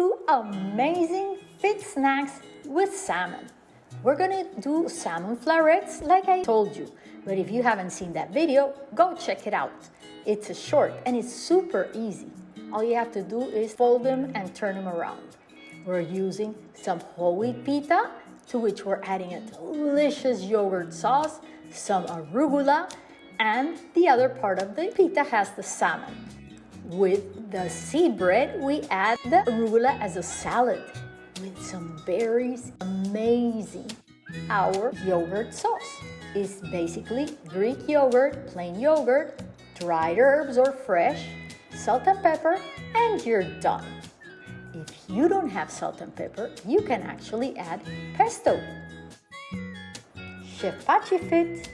two amazing fit snacks with salmon. We're gonna do salmon florets like I told you, but if you haven't seen that video, go check it out. It's a short and it's super easy. All you have to do is fold them and turn them around. We're using some whole wheat pita, to which we're adding a delicious yogurt sauce, some arugula, and the other part of the pita has the salmon. With the seed bread, we add the arugula as a salad with some berries. Amazing! Our yogurt sauce is basically Greek yogurt, plain yogurt, dried herbs or fresh, salt and pepper, and you're done. If you don't have salt and pepper, you can actually add pesto. Chef Pachi Fit